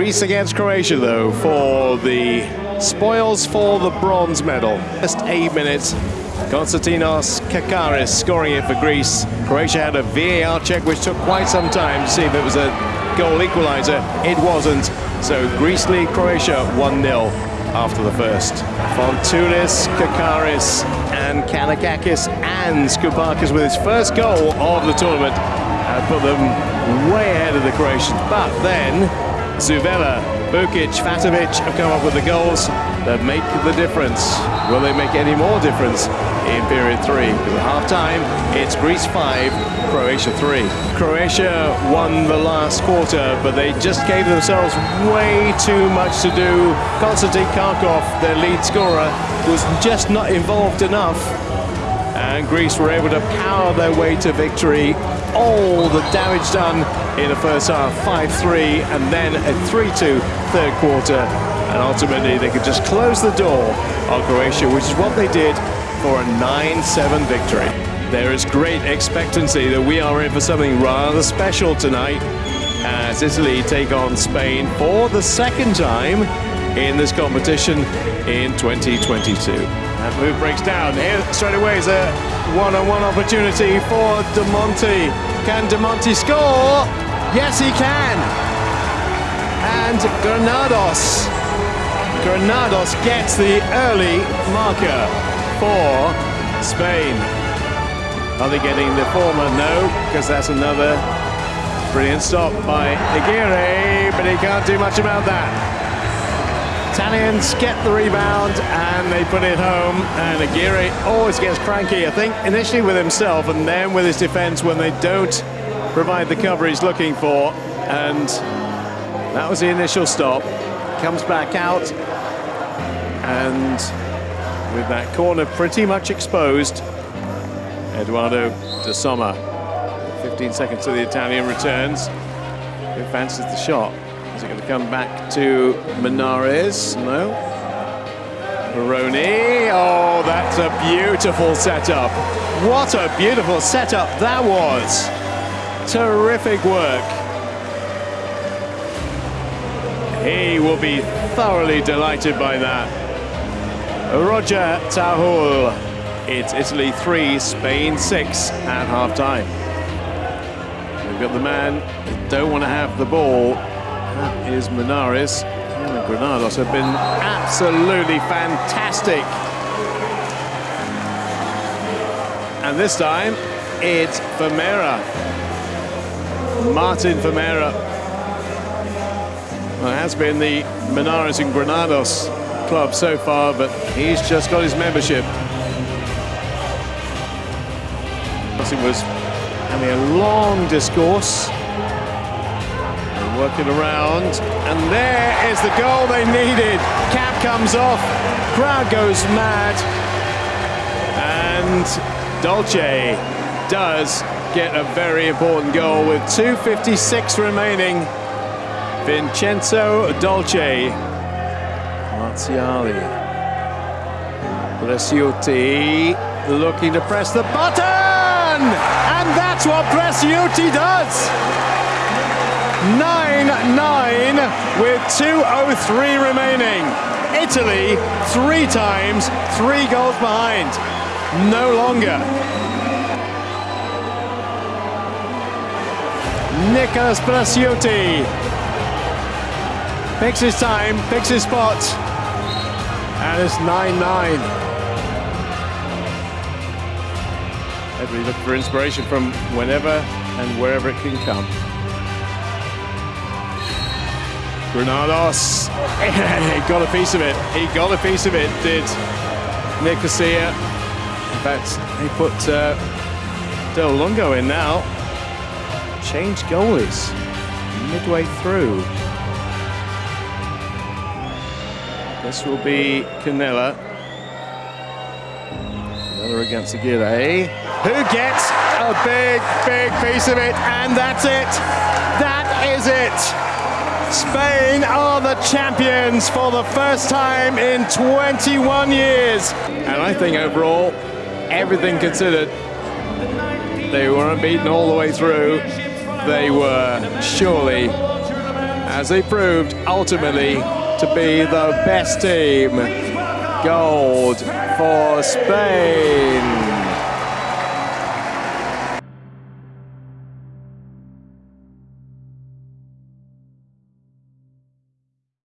Greece against Croatia, though, for the spoils for the bronze medal. Just eight minutes. Konstantinos Kakaris scoring it for Greece. Croatia had a VAR check, which took quite some time to see if it was a goal equaliser. It wasn't. So Greece lead Croatia 1-0 after the first. Fountoulis, Kakaris, and Kanakakis, and Skoumpakis with his first goal of the tournament and put them way ahead of the Croatians. But then Zuvela, Bukic, Fatovic have come up with the goals that make the difference. Will they make any more difference in period three? At half-time, it's Greece 5, Croatia 3. Croatia won the last quarter, but they just gave themselves way too much to do. Konstantin Kharkov, their lead scorer, was just not involved enough and Greece were able to power their way to victory. All the damage done in the first half, 5-3, and then a 3-2 third quarter. And ultimately, they could just close the door on Croatia, which is what they did for a 9-7 victory. There is great expectancy that we are in for something rather special tonight as Italy take on Spain for the second time in this competition in 2022. That move breaks down. Here straight away is a one-on-one opportunity for Damonte. Can Damonte score? Yes, he can. And Granados. Granados gets the early marker for Spain. Are they getting the former? No, because that's another brilliant stop by Aguirre, but he can't do much about that. Italians get the rebound and they put it home. And Aguirre always gets cranky, I think, initially with himself and then with his defense when they don't provide the cover he's looking for. And that was the initial stop. Comes back out. And with that corner pretty much exposed, Edoardo Di Somma. 15 seconds to the Italian returns. Who fancies the shot? Is it going to come back to Munarriz? No. Baroni. Oh, that's a beautiful setup. What a beautiful setup that was. Terrific work. He will be thoroughly delighted by that. Roger Tahull. It's Italy 3, Spain 6 at half-time. We've got the man don't want to have the ball that is Munarriz. And Granados have been absolutely fantastic. And this time, it's Famera. Martin Famera. Well, it has been the Munarriz and Granados club so far, but he's just got his membership. He was having a long discourse working around, and there is the goal they needed. Cap comes off, crowd goes mad, and Dolce does get a very important goal with 2.56 remaining. Vincenzo Dolce. Marziali. Presciutti looking to press the button! And that's what Presciutti does! 9-9 with 2.03 remaining. Italy, three times, three goals behind. No longer. Nicholas Presciutti picks his time, picks his spot, and it's 9-9. Everybody look for inspiration from whenever and wherever it can come. Granados, he got a piece of it. He got a piece of it, did Nicosia. In fact, he put uh, Del Lungo in now. Change goalies midway through. This will be Cannella. Another against Aguirre, who gets a big, big piece of it, and that's it. That is it. Spain are the champions for the first time in 21 years. And I think overall, everything considered, they were unbeaten all the way through. They were surely as they proved ultimately to be the best team. Gold for Spain.